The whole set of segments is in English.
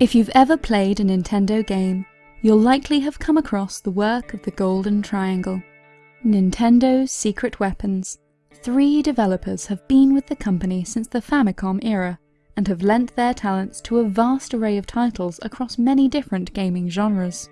If you've ever played a Nintendo game, you'll likely have come across the work of the Golden Triangle. Nintendo's Secret Weapons. Three developers have been with the company since the Famicom era, and have lent their talents to a vast array of titles across many different gaming genres.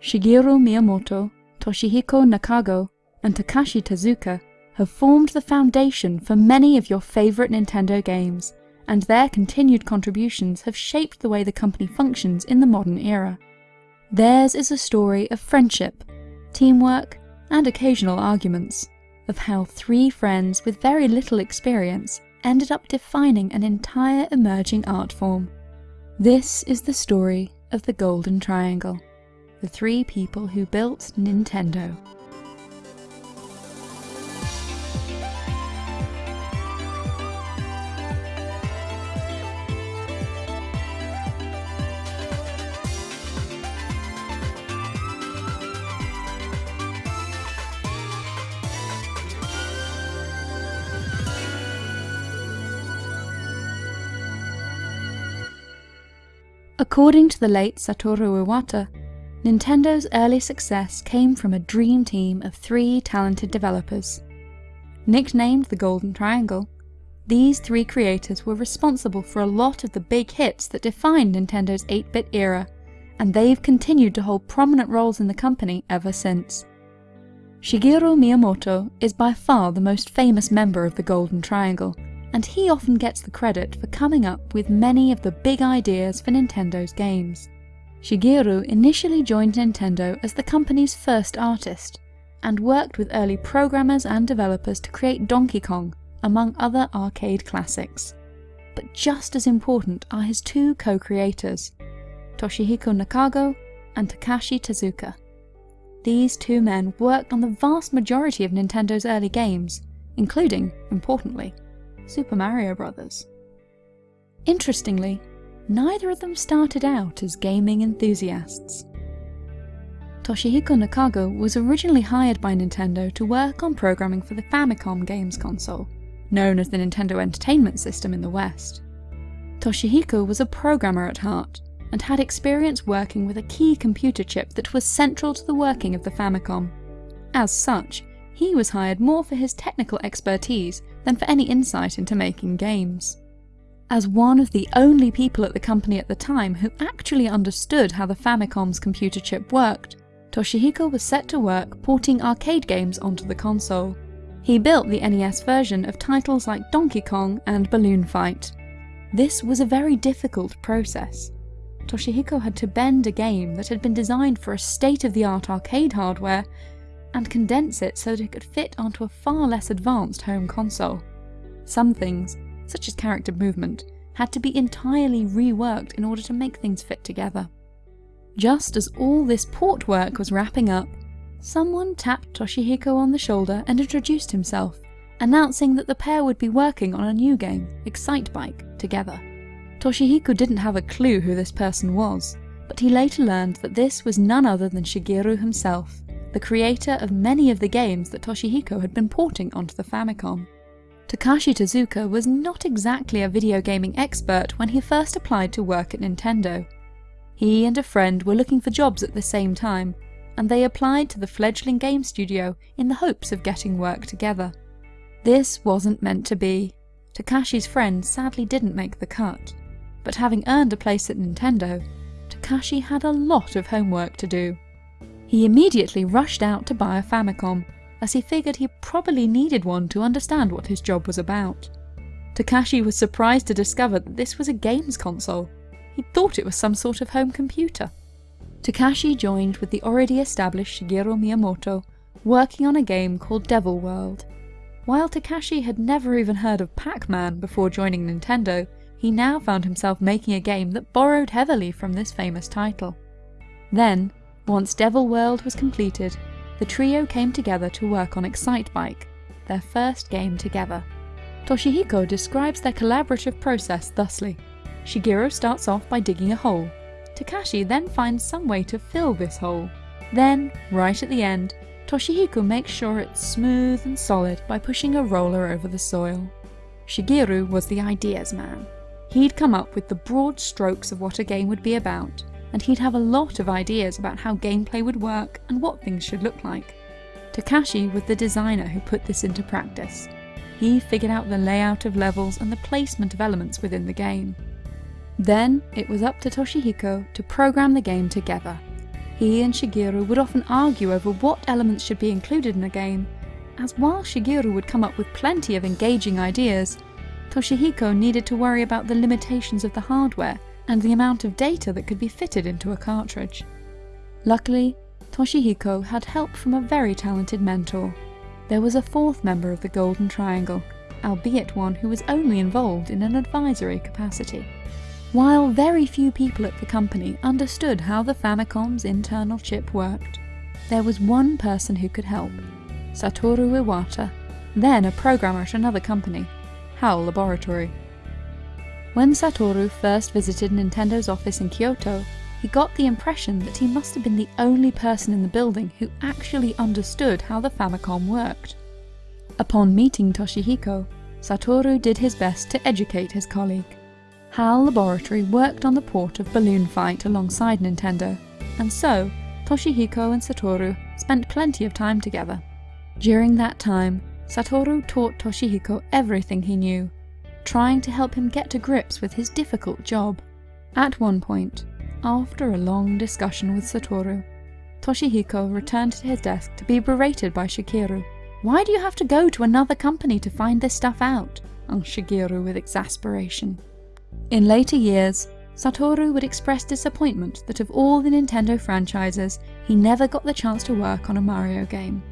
Shigeru Miyamoto, Toshihiko Nakago, and Takashi Tezuka have formed the foundation for many of your favourite Nintendo games, and their continued contributions have shaped the way the company functions in the modern era. Theirs is a story of friendship, teamwork, and occasional arguments, of how three friends with very little experience ended up defining an entire emerging art form. This is the story of the Golden Triangle, the three people who built Nintendo. According to the late Satoru Iwata, Nintendo's early success came from a dream team of three talented developers. Nicknamed the Golden Triangle, these three creators were responsible for a lot of the big hits that defined Nintendo's 8-bit era, and they've continued to hold prominent roles in the company ever since. Shigeru Miyamoto is by far the most famous member of the Golden Triangle, and he often gets the credit for coming up with many of the big ideas for Nintendo's games. Shigeru initially joined Nintendo as the company's first artist, and worked with early programmers and developers to create Donkey Kong, among other arcade classics. But just as important are his two co-creators, Toshihiko Nakago and Takashi Tezuka. These two men worked on the vast majority of Nintendo's early games, including, importantly, Super Mario Bros. Interestingly, neither of them started out as gaming enthusiasts. Toshihiko Nakago was originally hired by Nintendo to work on programming for the Famicom games console, known as the Nintendo Entertainment System in the West. Toshihiko was a programmer at heart, and had experience working with a key computer chip that was central to the working of the Famicom. As such, he was hired more for his technical expertise than for any insight into making games. As one of the only people at the company at the time who actually understood how the Famicom's computer chip worked, Toshihiko was set to work porting arcade games onto the console. He built the NES version of titles like Donkey Kong and Balloon Fight. This was a very difficult process. Toshihiko had to bend a game that had been designed for a state-of-the-art arcade hardware and condense it so that it could fit onto a far less advanced home console. Some things, such as character movement, had to be entirely reworked in order to make things fit together. Just as all this port work was wrapping up, someone tapped Toshihiko on the shoulder and introduced himself, announcing that the pair would be working on a new game, Excitebike, together. Toshihiko didn't have a clue who this person was, but he later learned that this was none other than Shigeru himself, the creator of many of the games that Toshihiko had been porting onto the Famicom. Takashi Tezuka was not exactly a video gaming expert when he first applied to work at Nintendo. He and a friend were looking for jobs at the same time, and they applied to the fledgling game studio in the hopes of getting work together. This wasn't meant to be. Takashi's friend sadly didn't make the cut, but having earned a place at Nintendo, Takashi had a lot of homework to do. He immediately rushed out to buy a Famicom, as he figured he probably needed one to understand what his job was about. Takashi was surprised to discover that this was a games console. He thought it was some sort of home computer. Takashi joined with the already established Shigeru Miyamoto, working on a game called Devil World. While Takashi had never even heard of Pac-Man before joining Nintendo, he now found himself making a game that borrowed heavily from this famous title. Then, once Devil World was completed, the trio came together to work on Excitebike, their first game together. Toshihiko describes their collaborative process thusly. Shigeru starts off by digging a hole. Takashi then finds some way to fill this hole. Then, right at the end, Toshihiko makes sure it's smooth and solid by pushing a roller over the soil. Shigeru was the ideas man. he'd come up with the broad strokes of what a game would be about, and he'd have a lot of ideas about how gameplay would work and what things should look like. Takashi was the designer who put this into practice. He figured out the layout of levels and the placement of elements within the game. Then it was up to Toshihiko to program the game together. He and Shigeru would often argue over what elements should be included in a game, as while Shigeru would come up with plenty of engaging ideas, Toshihiko needed to worry about the limitations of the hardware and the amount of data that could be fitted into a cartridge. Luckily, Toshihiko had help from a very talented mentor. There was a fourth member of the Golden Triangle, albeit one who was only involved in an advisory capacity. While very few people at the company understood how the Famicom's internal chip worked, there was one person who could help, Satoru Iwata, then a programmer at another company, HAL Laboratory. When Satoru first visited Nintendo's office in Kyoto, he got the impression that he must have been the only person in the building who actually understood how the Famicom worked. Upon meeting Toshihiko, Satoru did his best to educate his colleague. HAL Laboratory worked on the port of Balloon Fight alongside Nintendo, and so Toshihiko and Satoru spent plenty of time together. During that time, Satoru taught Toshihiko everything he knew, trying to help him get to grips with his difficult job. At one point, after a long discussion with Satoru, Toshihiko returned to his desk to be berated by Shigeru. Why do you have to go to another company to find this stuff out? asked Shigeru with exasperation. In later years, Satoru would express disappointment that of all the Nintendo franchises, he never got the chance to work on a Mario game.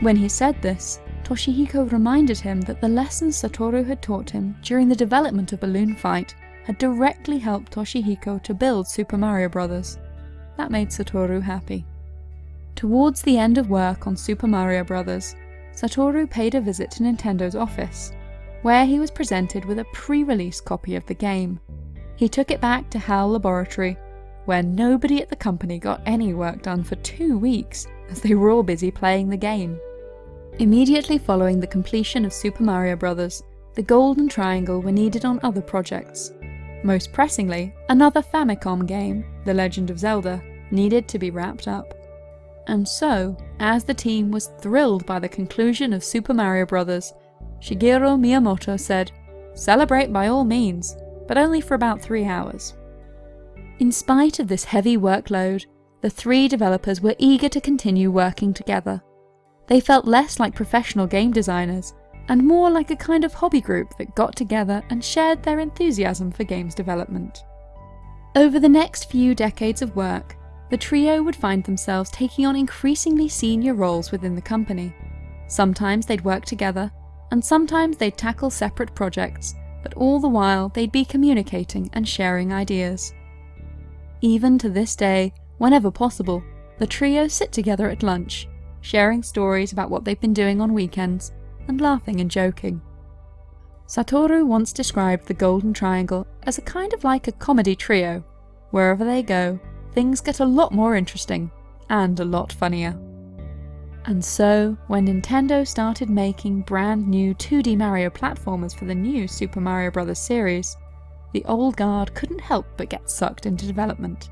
When he said this, Toshihiko reminded him that the lessons Satoru had taught him during the development of Balloon Fight had directly helped Toshihiko to build Super Mario Bros. That made Satoru happy. Towards the end of work on Super Mario Bros., Satoru paid a visit to Nintendo's office where he was presented with a pre-release copy of the game. He took it back to HAL Laboratory, where nobody at the company got any work done for two weeks, as they were all busy playing the game. Immediately following the completion of Super Mario Bros., the Golden Triangle were needed on other projects. Most pressingly, another Famicom game, The Legend of Zelda, needed to be wrapped up. And so, as the team was thrilled by the conclusion of Super Mario Bros., Shigeru Miyamoto said, Celebrate by all means, but only for about three hours. In spite of this heavy workload, the three developers were eager to continue working together. They felt less like professional game designers and more like a kind of hobby group that got together and shared their enthusiasm for games development. Over the next few decades of work, the trio would find themselves taking on increasingly senior roles within the company. Sometimes they'd work together, and sometimes they'd tackle separate projects, but all the while they'd be communicating and sharing ideas. Even to this day, whenever possible, the trio sit together at lunch, sharing stories about what they've been doing on weekends, and laughing and joking. Satoru once described the Golden Triangle as a kind of like a comedy trio. Wherever they go, things get a lot more interesting, and a lot funnier. And so, when Nintendo started making brand new 2D Mario platformers for the new Super Mario Bros. series, the old guard couldn't help but get sucked into development.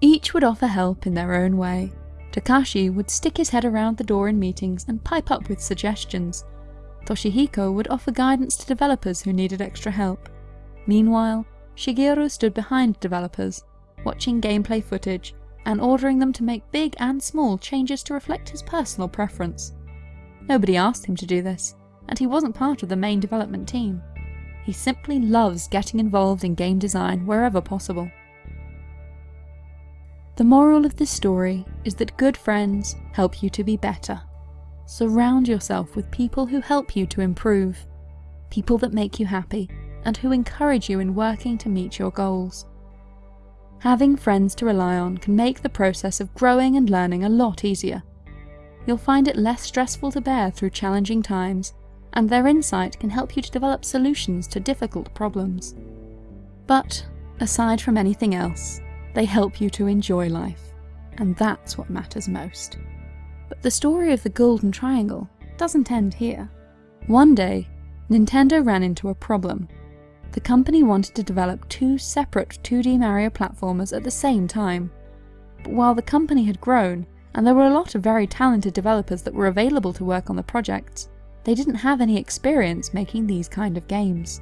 Each would offer help in their own way. Takashi would stick his head around the door in meetings and pipe up with suggestions. Toshihiko would offer guidance to developers who needed extra help. Meanwhile, Shigeru stood behind developers, watching gameplay footage and ordering them to make big and small changes to reflect his personal preference. Nobody asked him to do this, and he wasn't part of the main development team. He simply loves getting involved in game design wherever possible. The moral of this story is that good friends help you to be better. Surround yourself with people who help you to improve, people that make you happy, and who encourage you in working to meet your goals. Having friends to rely on can make the process of growing and learning a lot easier. You'll find it less stressful to bear through challenging times, and their insight can help you to develop solutions to difficult problems. But, aside from anything else, they help you to enjoy life, and that's what matters most. But the story of the Golden Triangle doesn't end here. One day, Nintendo ran into a problem the company wanted to develop two separate 2D Mario platformers at the same time. But while the company had grown, and there were a lot of very talented developers that were available to work on the projects, they didn't have any experience making these kind of games.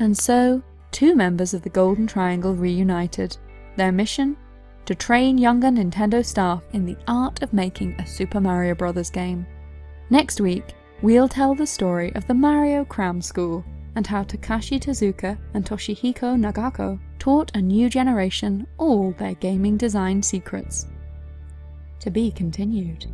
And so, two members of the Golden Triangle reunited. Their mission? To train younger Nintendo staff in the art of making a Super Mario Bros. game. Next week, we'll tell the story of the Mario Cram School and how Takashi Tezuka and Toshihiko Nakago taught a new generation all their gaming design secrets. To be continued.